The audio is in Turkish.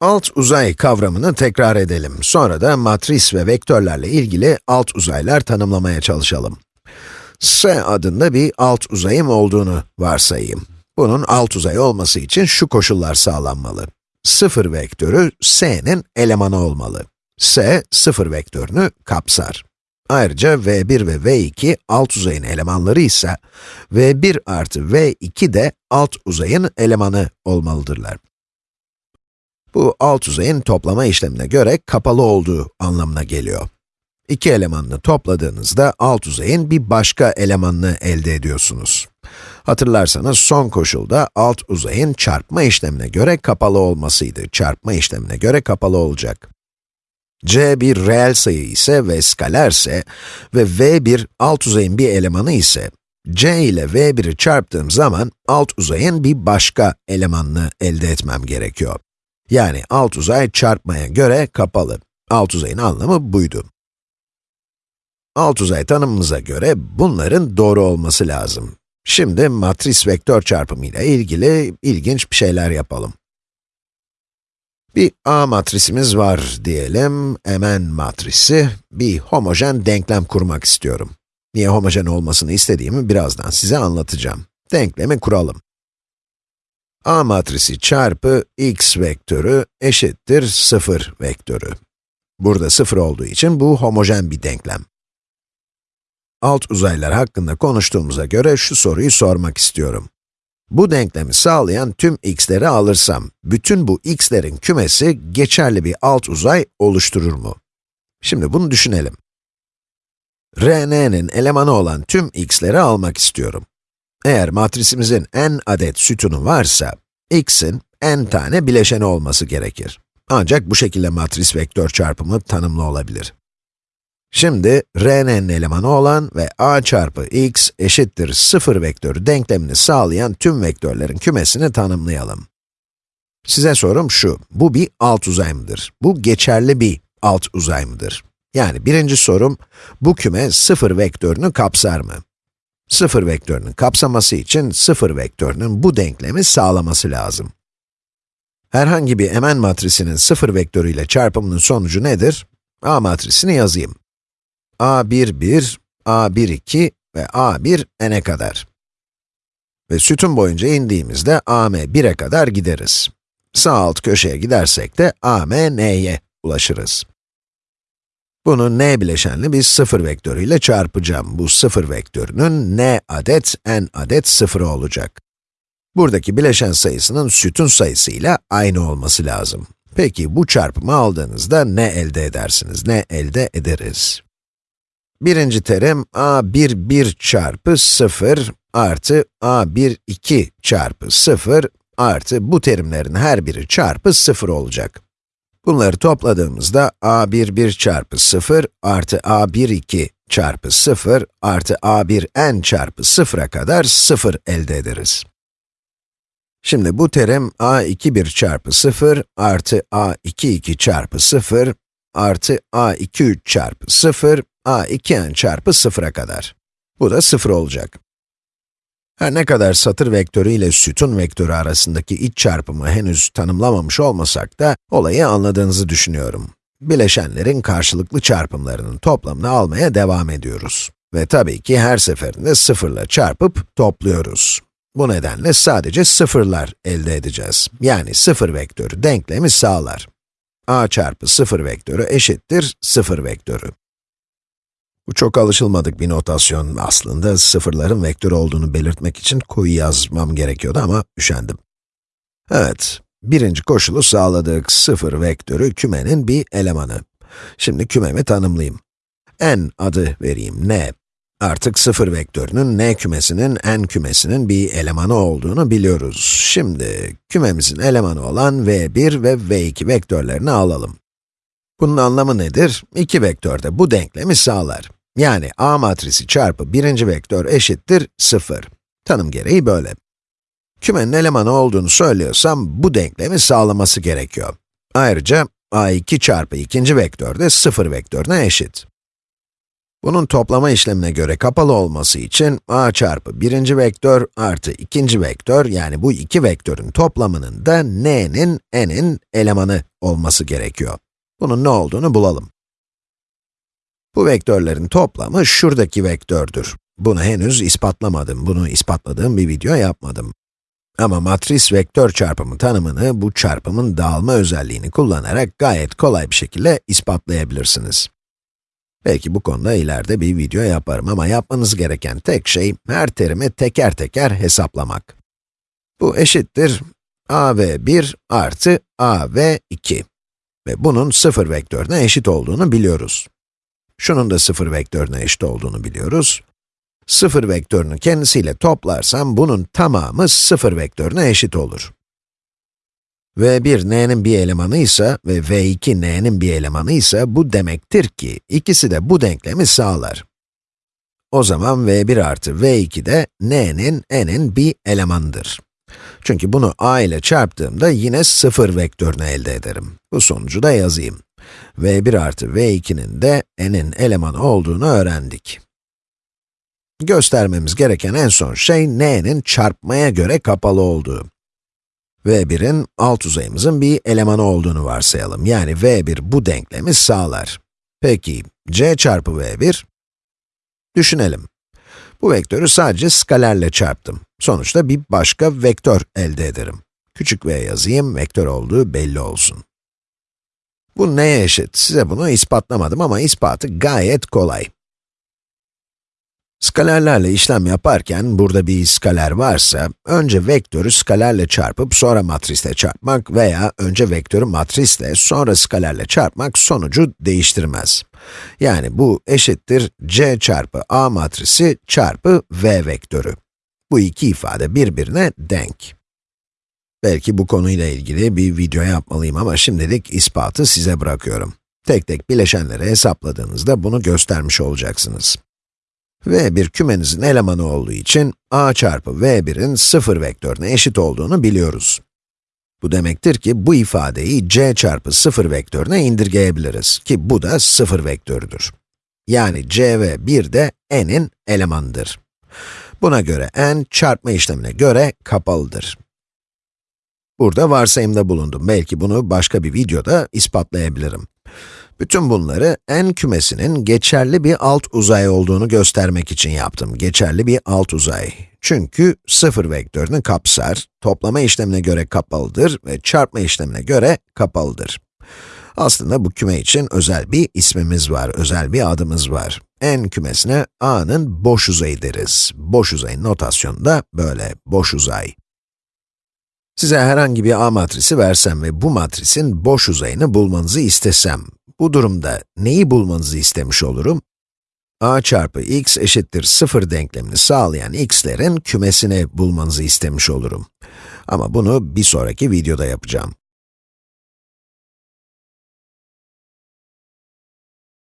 Alt uzay kavramını tekrar edelim. Sonra da matris ve vektörlerle ilgili alt uzaylar tanımlamaya çalışalım. S adında bir alt uzayım olduğunu varsayayım. Bunun alt uzay olması için şu koşullar sağlanmalı. 0 vektörü s'nin elemanı olmalı. s, 0 vektörünü kapsar. Ayrıca v1 ve v2 alt uzayın elemanları ise, v1 artı v2 de alt uzayın elemanı olmalıdırlar. Bu alt uzayın toplama işlemine göre kapalı olduğu anlamına geliyor. İki elemanını topladığınızda alt uzayın bir başka elemanını elde ediyorsunuz. Hatırlarsanız son koşulda alt uzayın çarpma işlemine göre kapalı olmasıydı. Çarpma işlemine göre kapalı olacak. c bir reel sayı ise ve skalerse ve v1 alt uzayın bir elemanı ise, c ile v1'i çarptığım zaman alt uzayın bir başka elemanını elde etmem gerekiyor. Yani alt uzay çarpmaya göre kapalı. Alt uzayın anlamı buydu. Alt uzay tanımımıza göre bunların doğru olması lazım. Şimdi matris vektör çarpımı ile ilgili ilginç bir şeyler yapalım. Bir A matrisimiz var diyelim, Mn matrisi, bir homojen denklem kurmak istiyorum. Niye homojen olmasını istediğimi birazdan size anlatacağım. Denklemi kuralım. A matrisi çarpı x vektörü eşittir 0 vektörü. Burada 0 olduğu için bu homojen bir denklem. Alt uzaylar hakkında konuştuğumuza göre şu soruyu sormak istiyorum. Bu denklemi sağlayan tüm x'leri alırsam, bütün bu x'lerin kümesi geçerli bir alt uzay oluşturur mu? Şimdi bunu düşünelim. Rn'nin elemanı olan tüm x'leri almak istiyorum. Eğer matrisimizin n adet sütunu varsa, x'in n tane bileşeni olması gerekir. Ancak bu şekilde matris vektör çarpımı tanımlı olabilir. Şimdi, rn'nin elemanı olan ve a çarpı x eşittir 0 vektörü denklemini sağlayan tüm vektörlerin kümesini tanımlayalım. Size sorum şu, bu bir alt uzay mıdır? Bu geçerli bir alt uzay mıdır? Yani birinci sorum, bu küme 0 vektörünü kapsar mı? 0 vektörünün kapsaması için 0 vektörünün bu denklemi sağlaması lazım. Herhangi bir Mn matrisinin 0 vektörüyle çarpımının sonucu nedir? A matrisini yazayım. A1, 1, A1, 2 ve A1 n'e kadar. Ve sütun boyunca indiğimizde AM 1'e kadar gideriz. Sağ alt köşeye gidersek de AM n'ye ulaşırız. Bunu n bileşenli bir sıfır vektörüyle çarpacağım. Bu sıfır vektörünün n adet, n adet sıfırı olacak. Buradaki bileşen sayısının sütun sayısıyla aynı olması lazım. Peki bu çarpımı aldığınızda ne elde edersiniz? Ne elde ederiz? Birinci terim a1, 1 çarpı 0 artı a1, 2 çarpı 0 artı bu terimlerin her biri çarpı 0 olacak. Bunları topladığımızda a1, 1 çarpı 0 artı a1, 2 çarpı 0 artı a1 n çarpı 0'a kadar 0 elde ederiz. Şimdi bu terim a2, 1 çarpı 0 artı a2, 2 çarpı 0 artı a2, 3 çarpı 0 a 2n çarpı 0'a kadar. Bu da 0 olacak. Her ne kadar satır vektörü ile sütun vektörü arasındaki iç çarpımı henüz tanımlamamış olmasak da, olayı anladığınızı düşünüyorum. Bileşenlerin karşılıklı çarpımlarının toplamını almaya devam ediyoruz. Ve tabii ki her seferinde sıfırla çarpıp topluyoruz. Bu nedenle sadece sıfırlar elde edeceğiz. Yani sıfır vektörü denklemi sağlar. a çarpı sıfır vektörü eşittir sıfır vektörü. Bu çok alışılmadık bir notasyon aslında. Sıfırların vektör olduğunu belirtmek için koyu yazmam gerekiyordu ama üşendim. Evet, birinci koşulu sağladık. Sıfır vektörü kümenin bir elemanı. Şimdi kümemi tanımlayayım. n adı vereyim, n. Artık sıfır vektörünün n kümesinin n kümesinin bir elemanı olduğunu biliyoruz. Şimdi kümemizin elemanı olan v1 ve v2 vektörlerini alalım. Bunun anlamı nedir? İki vektör de bu denklemi sağlar. Yani A matrisi çarpı birinci vektör eşittir 0. Tanım gereği böyle. Kümenin elemanı olduğunu söylüyorsam, bu denklemi sağlaması gerekiyor. Ayrıca, a2 çarpı ikinci vektör de 0 vektörüne eşit. Bunun toplama işlemine göre kapalı olması için a çarpı birinci vektör artı ikinci vektör, yani bu iki vektörün toplamının da n'nin, n'in elemanı olması gerekiyor. Bunun ne olduğunu bulalım. Bu vektörlerin toplamı şuradaki vektördür. Bunu henüz ispatlamadım, bunu ispatladığım bir video yapmadım. Ama matris vektör çarpımı tanımını bu çarpımın dağılma özelliğini kullanarak gayet kolay bir şekilde ispatlayabilirsiniz. Belki bu konuda ileride bir video yaparım ama yapmanız gereken tek şey her terimi teker teker hesaplamak. Bu eşittir a ve 1 artı a ve 2 ve bunun sıfır vektörüne eşit olduğunu biliyoruz. Şunun da sıfır vektörüne eşit olduğunu biliyoruz. Sıfır vektörünü kendisiyle toplarsam bunun tamamı sıfır vektörüne eşit olur. v1 n'nin bir elemanı ise ve v2 n'nin bir elemanı ise bu demektir ki ikisi de bu denklemi sağlar. O zaman v1 artı v2 de n'nin n'in bir elemanıdır. Çünkü bunu a ile çarptığımda yine sıfır vektörünü elde ederim. Bu sonucu da yazayım. V1 artı v2'nin de n'in elemanı olduğunu öğrendik. Göstermemiz gereken en son şey n'nin çarpmaya göre kapalı olduğu. v1'in alt uzayımızın bir elemanı olduğunu varsayalım. Yani v1 bu denklemi sağlar. Peki, c çarpı v1? Düşünelim. Bu vektörü sadece skalerle çarptım. Sonuçta bir başka vektör elde ederim. Küçük v yazayım, vektör olduğu belli olsun. Bu neye eşit? Size bunu ispatlamadım ama ispatı gayet kolay. Skalerlerle işlem yaparken, burada bir skaler varsa, önce vektörü skalerle çarpıp sonra matrisle çarpmak veya önce vektörü matrisle sonra skalerle çarpmak sonucu değiştirmez. Yani bu eşittir c çarpı a matrisi çarpı v vektörü. Bu iki ifade birbirine denk. Belki bu konuyla ilgili bir video yapmalıyım ama şimdilik ispatı size bırakıyorum. Tek tek bileşenleri hesapladığınızda bunu göstermiş olacaksınız. v1 kümenizin elemanı olduğu için a çarpı v1'in sıfır vektörüne eşit olduğunu biliyoruz. Bu demektir ki bu ifadeyi c çarpı sıfır vektörüne indirgeyebiliriz ki bu da sıfır vektörüdür. Yani c ve 1 de n'in elemanıdır. Buna göre n çarpma işlemine göre kapalıdır. Burada varsayımda bulundum. Belki bunu başka bir videoda ispatlayabilirim. Bütün bunları n kümesinin geçerli bir alt uzay olduğunu göstermek için yaptım. Geçerli bir alt uzay. Çünkü sıfır vektörünü kapsar, toplama işlemine göre kapalıdır ve çarpma işlemine göre kapalıdır. Aslında bu küme için özel bir ismimiz var, özel bir adımız var. n kümesine a'nın boş uzayı deriz. Boş uzayın notasyonu da böyle, boş uzay. Size herhangi bir A matrisi versem ve bu matrisin boş uzayını bulmanızı istesem, bu durumda neyi bulmanızı istemiş olurum? a çarpı x eşittir 0 denklemini sağlayan x'lerin kümesini bulmanızı istemiş olurum. Ama bunu bir sonraki videoda yapacağım.